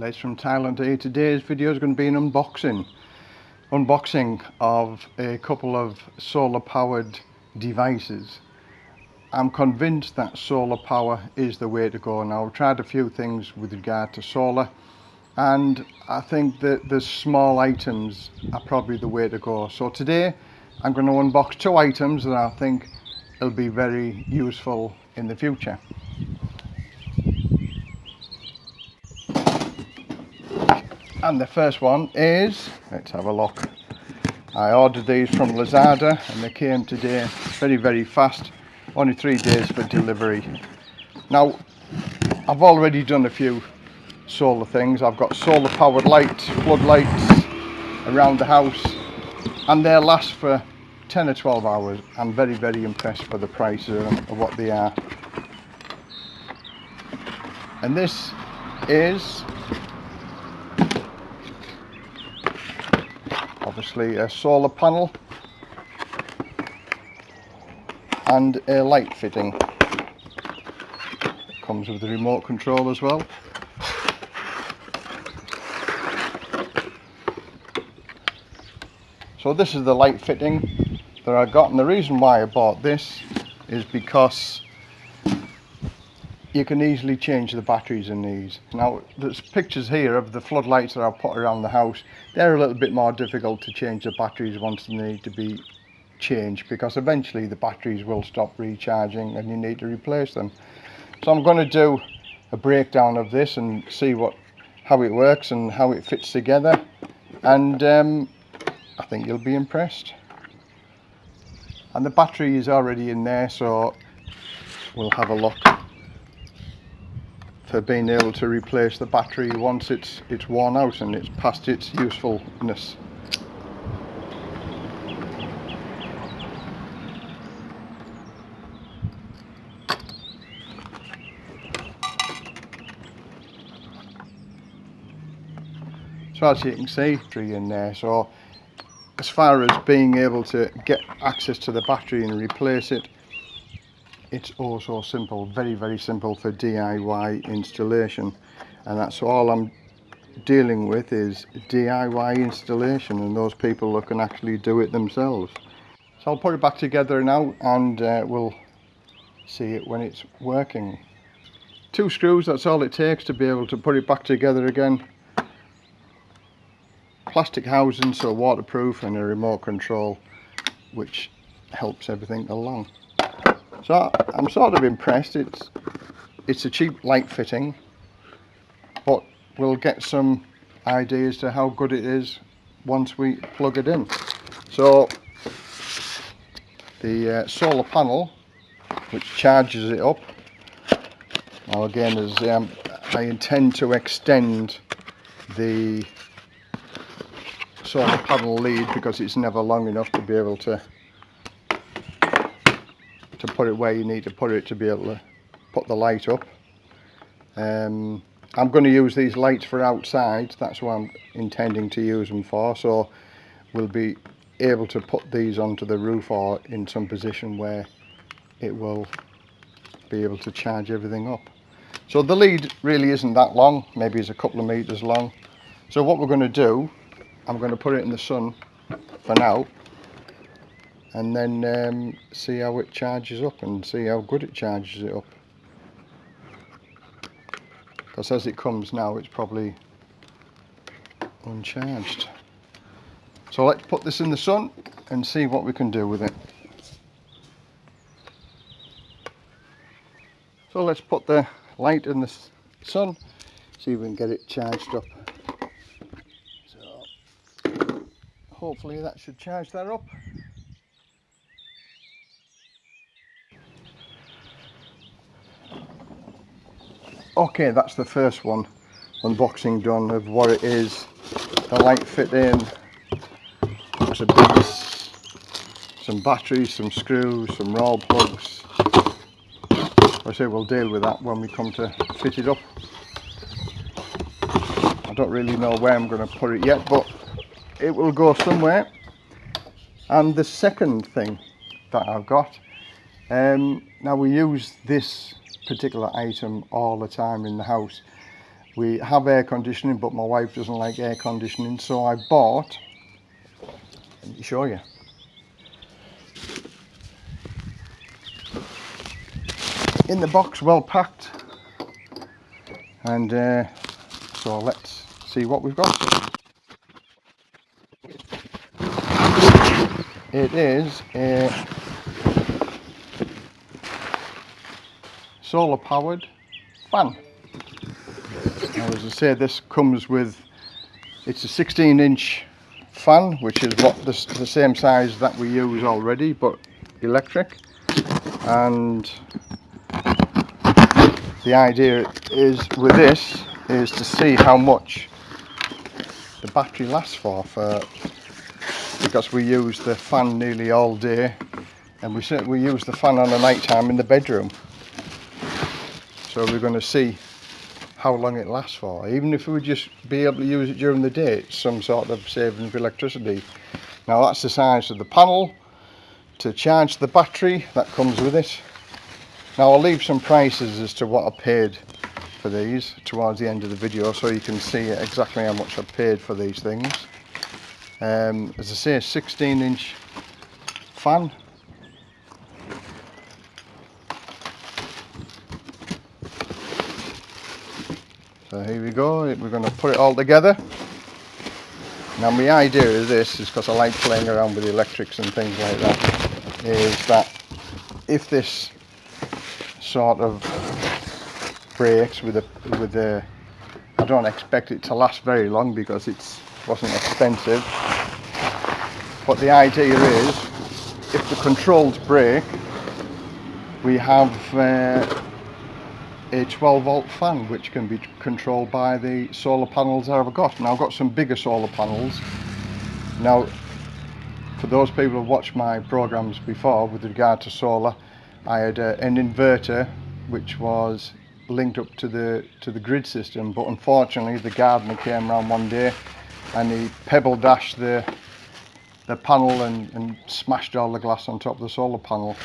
Les from Thailand here. Today's video is going to be an unboxing. Unboxing of a couple of solar powered devices. I'm convinced that solar power is the way to go now. I've tried a few things with regard to solar and I think that the small items are probably the way to go. So today I'm going to unbox two items that I think will be very useful in the future. And the first one is let's have a look. I ordered these from Lazada and they came today very very fast. Only three days for delivery. Now I've already done a few solar things. I've got solar powered lights floodlights around the house and they last for 10 or 12 hours. I'm very very impressed for the price of what they are. And this is a solar panel and a light fitting. Comes with the remote control as well. So this is the light fitting that I got and the reason why I bought this is because you can easily change the batteries in these. Now there's pictures here of the floodlights that I've put around the house. They're a little bit more difficult to change the batteries once they need to be changed because eventually the batteries will stop recharging and you need to replace them. So I'm going to do a breakdown of this and see what how it works and how it fits together and um, I think you'll be impressed. And the battery is already in there so we'll have a look for being able to replace the battery once it's it's worn out and it's past its usefulness. So as you can see, three in there. So as far as being able to get access to the battery and replace it, it's also simple very very simple for DIY installation. And that's all I'm dealing with is DIY installation and those people that can actually do it themselves. So I'll put it back together now and uh, we'll see it when it's working. Two screws that's all it takes to be able to put it back together again. Plastic housing so waterproof and a remote control which helps everything along so I'm sort of impressed. It's it's a cheap light fitting, but we'll get some ideas to how good it is once we plug it in. So the uh, solar panel, which charges it up. Now again, as um, I intend to extend the solar panel lead because it's never long enough to be able to to put it where you need to put it to be able to put the light up. Um, I'm going to use these lights for outside, that's what I'm intending to use them for, so we'll be able to put these onto the roof or in some position where it will be able to charge everything up. So the lead really isn't that long, maybe it's a couple of meters long. So what we're going to do, I'm going to put it in the sun for now and then um, see how it charges up and see how good it charges it up. Because as it comes now it's probably uncharged. So let's put this in the sun and see what we can do with it. So let's put the light in the sun see if we can get it charged up. So hopefully that should charge that up okay that's the first one unboxing done of what it is. The light fit in. A base some batteries some screws some rawl plugs. I say we'll deal with that when we come to fit it up. I don't really know where I'm going to put it yet but it will go somewhere. And the second thing that I've got um, now we use this particular item all the time in the house. We have air conditioning but my wife doesn't like air conditioning so I bought let me show you. In the box well packed. And uh, so let's see what we've got. It is a solar powered fan now as I say this comes with it's a 16 inch fan which is what the, the same size that we use already but electric. And the idea is with this is to see how much the battery lasts for for because we use the fan nearly all day and we we use the fan on the night time in the bedroom so we're going to see how long it lasts for. Even if we would just be able to use it during the day, it's some sort of saving of electricity. Now that's the size of the panel. To charge the battery, that comes with it. Now I'll leave some prices as to what I paid for these towards the end of the video so you can see exactly how much I paid for these things. Um, as I say, a 16 inch fan So here we go, we're going to put it all together. Now my idea of this is because I like playing around with the electrics and things like that, is that if this sort of breaks with a with a I don't expect it to last very long because it wasn't expensive. But the idea is if the controls break we have uh, a 12 volt fan which can be controlled by the solar panels I've got. Now I've got some bigger solar panels. Now for those people who've watched my programs before with regard to solar, I had uh, an inverter which was linked up to the to the grid system but unfortunately the gardener came around one day and he pebble dashed the the panel and, and smashed all the glass on top of the solar panel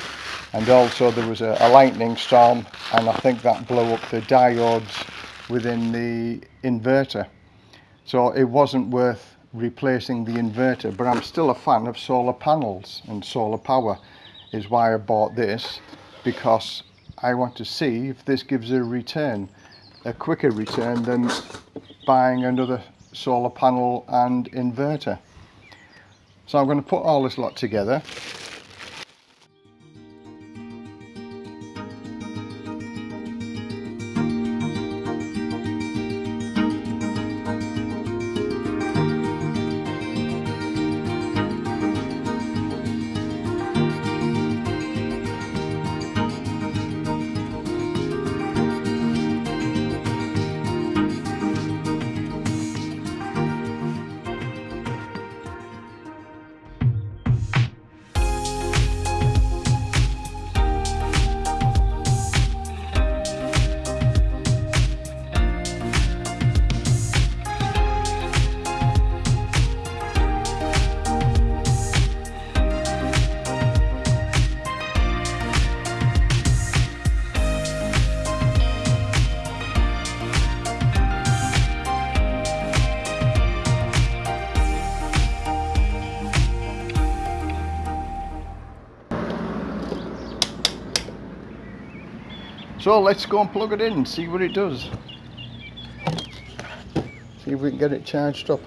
and also there was a, a, lightning storm and I think that blew up the diodes within the inverter. So it wasn't worth replacing the inverter but I'm still a fan of solar panels and solar power is why I bought this because I want to see if this gives a return a quicker return than buying another solar panel and inverter. So I'm going to put all this lot together So let's go and plug it in and see what it does. See if we can get it charged up.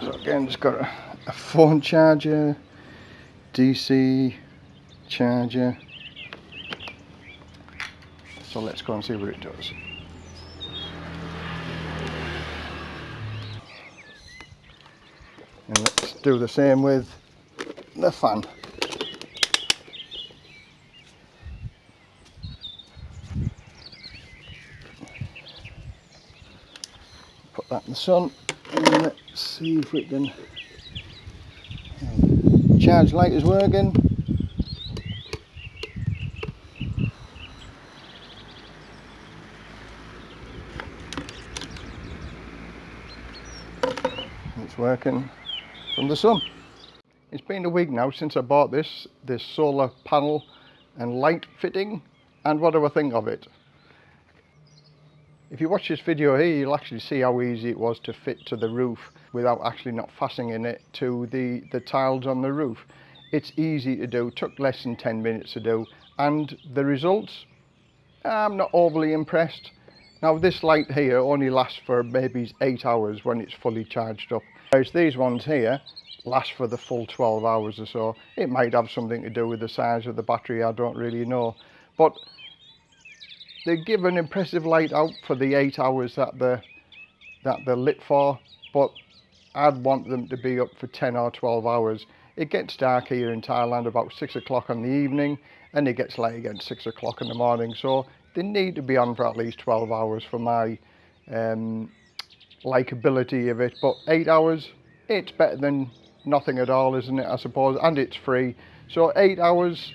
So again, just got a, a phone charger, DC charger. So let's go and see what it does. and let's do the same with the fan. Put that in the sun and let's see if we can uh, charge light is working. It's working from the sun. It's been a week now since I bought this, this solar panel and light fitting and what do I think of it? If you watch this video here you'll actually see how easy it was to fit to the roof without actually not fastening it to the, the tiles on the roof. It's easy to do, took less than 10 minutes to do and the results, I'm not overly impressed. Now this light here only lasts for maybe 8 hours when it's fully charged up. Whereas these ones here last for the full 12 hours or so. It might have something to do with the size of the battery, I don't really know. But they give an impressive light out for the 8 hours that they're, that they're lit for, but I'd want them to be up for 10 or 12 hours. It gets dark here in Thailand about 6 o'clock in the evening, and it gets light again 6 o'clock in the morning, so they need to be on for at least 12 hours for my um, likability of it, but 8 hours, it's better than nothing at all, isn't it, I suppose, and it's free. So eight hours,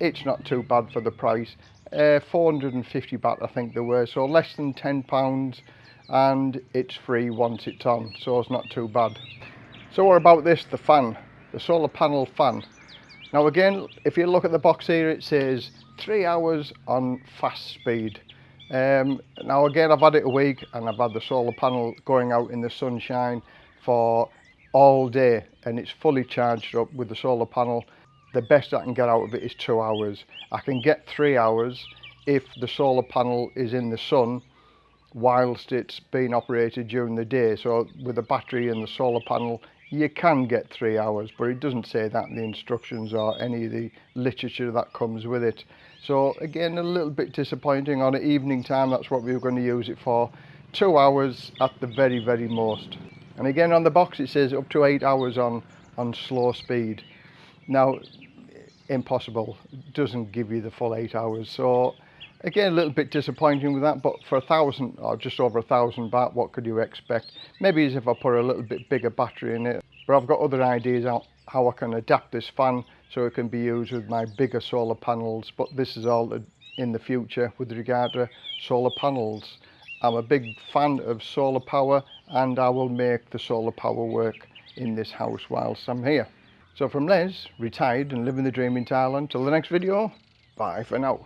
it's not too bad for the price. Uh, 450 baht, I think they were, so less than 10 pounds, and it's free once it's on, so it's not too bad. So what about this, the fan, the solar panel fan? Now again, if you look at the box here, it says three hours on fast speed. Um, now again, I've had it a week and I've had the solar panel going out in the sunshine for all day and it's fully charged up with the solar panel. The best I can get out of it is two hours. I can get three hours if the solar panel is in the sun whilst it's being operated during the day. So with the battery and the solar panel you can get three hours but it doesn't say that in the instructions or any of the literature that comes with it. So again a little bit disappointing on an evening time that's what we were going to use it for. Two hours at the very very most. And again on the box it says up to eight hours on on slow speed. Now impossible. It doesn't give you the full eight hours. So again a little bit disappointing with that but for a thousand or just over a thousand baht what could you expect maybe as if i put a little bit bigger battery in it but i've got other ideas on how i can adapt this fan so it can be used with my bigger solar panels but this is all in the future with regard to solar panels I'm a big fan of solar power and I will make the solar power work in this house whilst I'm here. So from Les, retired and living the dream in Thailand, till the next video, bye for now.